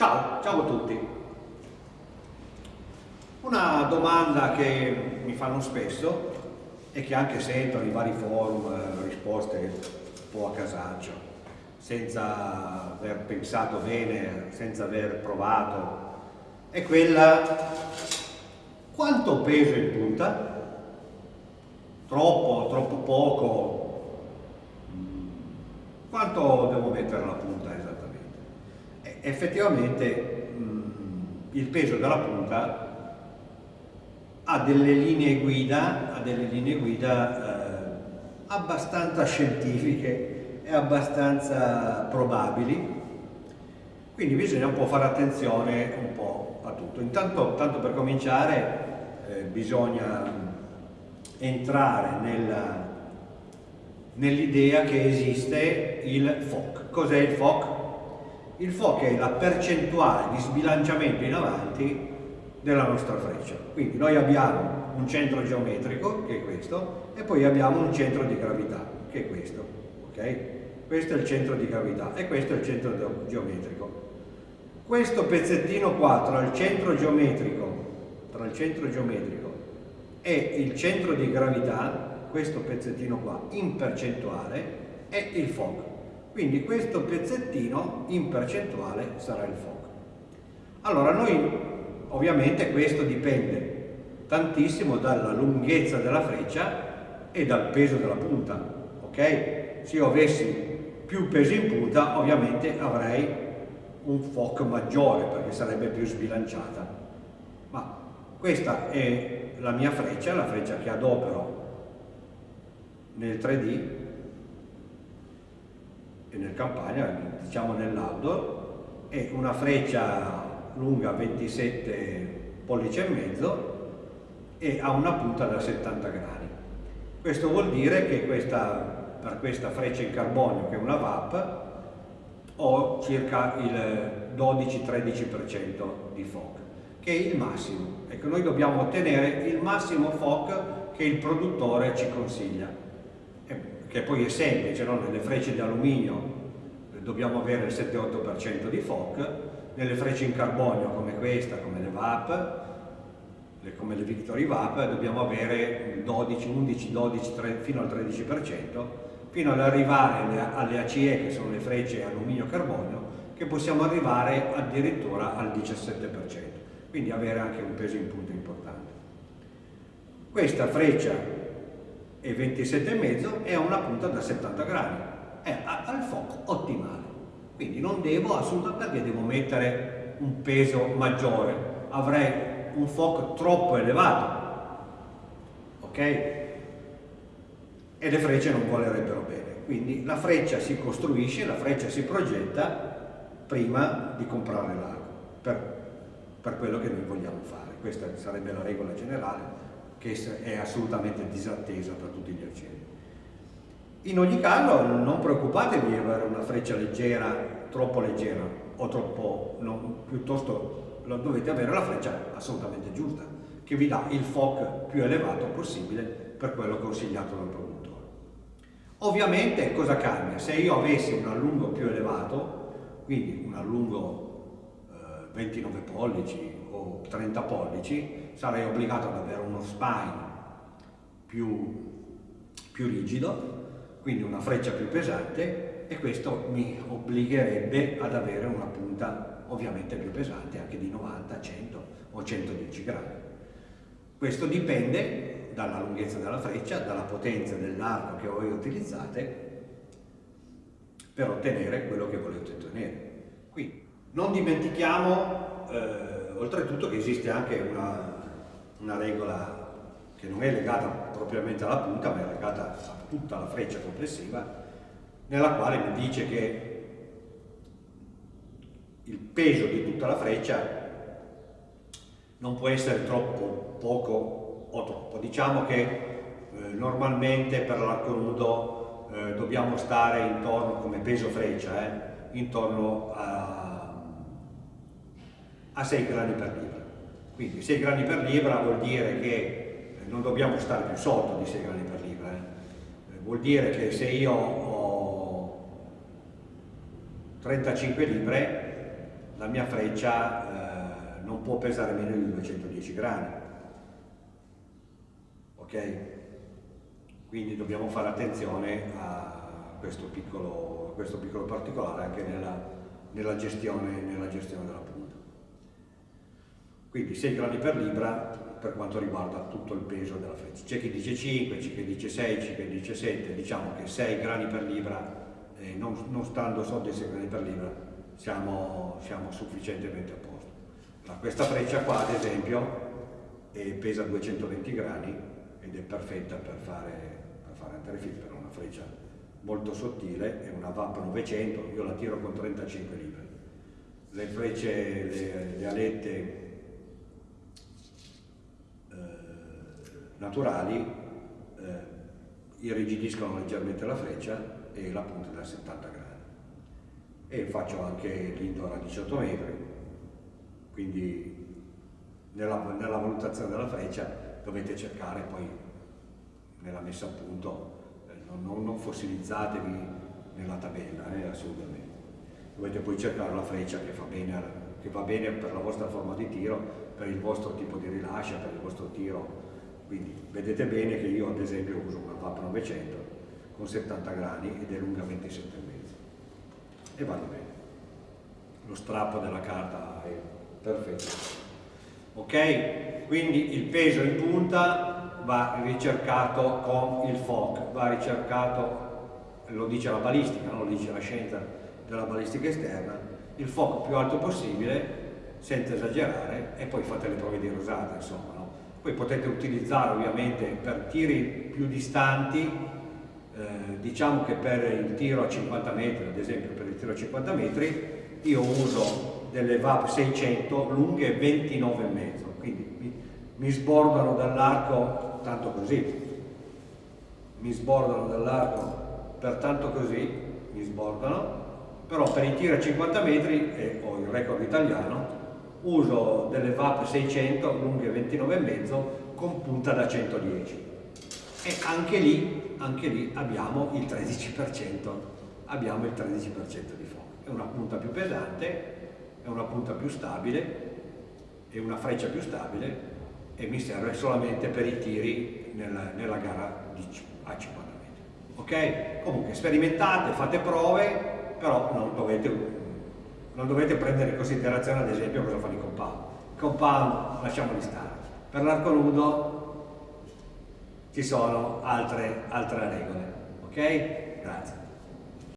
Ciao, ciao a tutti. Una domanda che mi fanno spesso e che anche sento nei vari forum, eh, risposte un po' a casaccio, senza aver pensato bene, senza aver provato, è quella quanto peso in punta? Troppo, troppo poco? Quanto devo mettere la punta esattamente? Effettivamente il peso della punta ha delle linee guida, ha delle linee guida eh, abbastanza scientifiche e abbastanza probabili, quindi bisogna un po' fare attenzione un po' a tutto. Intanto, tanto per cominciare, eh, bisogna entrare nell'idea nell che esiste il FOC. Cos'è il FOC? Il FOC è la percentuale di sbilanciamento in avanti della nostra freccia. Quindi noi abbiamo un centro geometrico, che è questo, e poi abbiamo un centro di gravità, che è questo. Okay? Questo è il centro di gravità e questo è il centro geometrico. Questo pezzettino qua tra il centro geometrico tra il centro geometrico e il centro di gravità, questo pezzettino qua, in percentuale, è il FOG. Quindi questo pezzettino in percentuale sarà il FOG. Allora noi, ovviamente questo dipende tantissimo dalla lunghezza della freccia e dal peso della punta, ok? Se io avessi più peso in punta, ovviamente avrei un FOC maggiore perché sarebbe più sbilanciata. Ma questa è la mia freccia, la freccia che adopero nel 3D e nel campagna, diciamo nell'outdoor, è una freccia lunga 27 pollici e mezzo e ha una punta da 70 gradi. Questo vuol dire che questa, per questa freccia in carbonio, che è una VAP, ho circa il 12-13% di FOC che è il massimo. Ecco, noi dobbiamo ottenere il massimo FOC che il produttore ci consiglia, che poi è semplice, no? nelle frecce di alluminio dobbiamo avere il 7-8% di FOC, nelle frecce in carbonio come questa, come le VAP, come le Victory VAP, dobbiamo avere 12, 11, 12, 3, fino al 13%, fino ad arrivare alle, ACE, che sono le frecce alluminio-carbonio, che possiamo arrivare addirittura al 17% quindi avere anche un peso in punta importante. Questa freccia è 27,5 e ha una punta da 70 gradi, è al fuoco ottimale, quindi non devo assolutamente perché devo mettere un peso maggiore, avrei un fuoco troppo elevato, ok? E le frecce non volerebbero bene, quindi la freccia si costruisce, la freccia si progetta prima di comprare l'arco, per per quello che noi vogliamo fare. Questa sarebbe la regola generale che è assolutamente disattesa da tutti gli arcieri. In ogni caso non preoccupatevi di avere una freccia leggera, troppo leggera o troppo, no, piuttosto dovete avere la freccia assolutamente giusta, che vi dà il FOC più elevato possibile per quello consigliato dal produttore. Ovviamente cosa cambia? Se io avessi un allungo più elevato, quindi un allungo 29 pollici o 30 pollici sarei obbligato ad avere uno spine più, più rigido, quindi una freccia più pesante e questo mi obbligherebbe ad avere una punta ovviamente più pesante, anche di 90, 100 o 110 gradi. Questo dipende dalla lunghezza della freccia, dalla potenza dell'arco che voi utilizzate per ottenere quello che volete ottenere. Non dimentichiamo eh, oltretutto che esiste anche una, una, regola che non è legata propriamente alla punta ma è legata a tutta la freccia complessiva nella quale mi dice che il peso di tutta la freccia non può essere troppo poco o troppo. Diciamo che eh, normalmente per l'arco nudo eh, dobbiamo stare intorno, come peso freccia, eh, intorno a a 6 grani per libra. Quindi 6 grani per libra vuol dire che eh, non dobbiamo stare più sotto di 6 grani per libra. Eh. eh. Vuol dire che se io ho 35 libre, la mia freccia eh, non può pesare meno di 210 grammi. Ok? Quindi dobbiamo fare attenzione a questo piccolo, a questo piccolo particolare anche nella, nella, gestione, nella gestione della punta. Quindi 6 grammi per libra per quanto riguarda tutto il peso della freccia. C'è chi dice 5, c'è chi dice 6, c'è chi dice 7, diciamo che 6 grani per libra, eh, non, non, stando sotto i 6 grani per libra, siamo, siamo sufficientemente a posto. Ma questa freccia qua, ad esempio, eh, pesa 220 grani ed è perfetta per fare, per fare anterefit, per una freccia molto sottile, è una VAP 900, io la tiro con 35 libbre. Le frecce, le, le alette naturali eh, irrigidiscono leggermente la freccia e la punta da 70 gradi. E faccio anche l'indoor a 18 metri, quindi nella, nella, valutazione della freccia dovete cercare poi nella messa a punto, eh, non, non, fossilizzatevi nella tabella, eh, assolutamente. Dovete poi cercare la freccia che, bene, che va bene per la vostra forma di tiro, per il vostro tipo di rilascia, per il vostro tiro quindi vedete bene che io ad esempio uso una VAP 900 con 70 gradi ed è lunga 27,5 e vado bene. Lo strappo della carta è perfetto. Ok? Quindi il peso in punta va ricercato con il FOC, va ricercato, lo dice la balistica, non lo dice la scienza della balistica esterna, il FOC più alto possibile, senza esagerare, e poi fate le prove di rosata, insomma, poi potete utilizzare ovviamente per tiri più distanti, eh, diciamo che per il tiro a 50 metri, ad esempio per il tiro a 50 metri, io uso delle VAP 600 lunghe 29,5, quindi mi, mi sbordano dall'arco tanto così, mi sbordano dall'arco per tanto così, mi sbordano, però per i tiri a 50 metri, e ho il record italiano, uso delle VAP 600 lunghe 29,5 con punta da 110 e anche lì, anche lì abbiamo il 13%, abbiamo il 13% di fuoco. È una punta più pesante, è una punta più stabile, è una freccia più stabile e mi serve solamente per i tiri nella, nella gara a 50 metri. Ok? Comunque sperimentate, fate prove, però non dovete non dovete prendere in considerazione ad esempio cosa fanno i compound. I compound lasciamoli stare. Per l'arco nudo ci sono altre, altre regole. Ok? Grazie.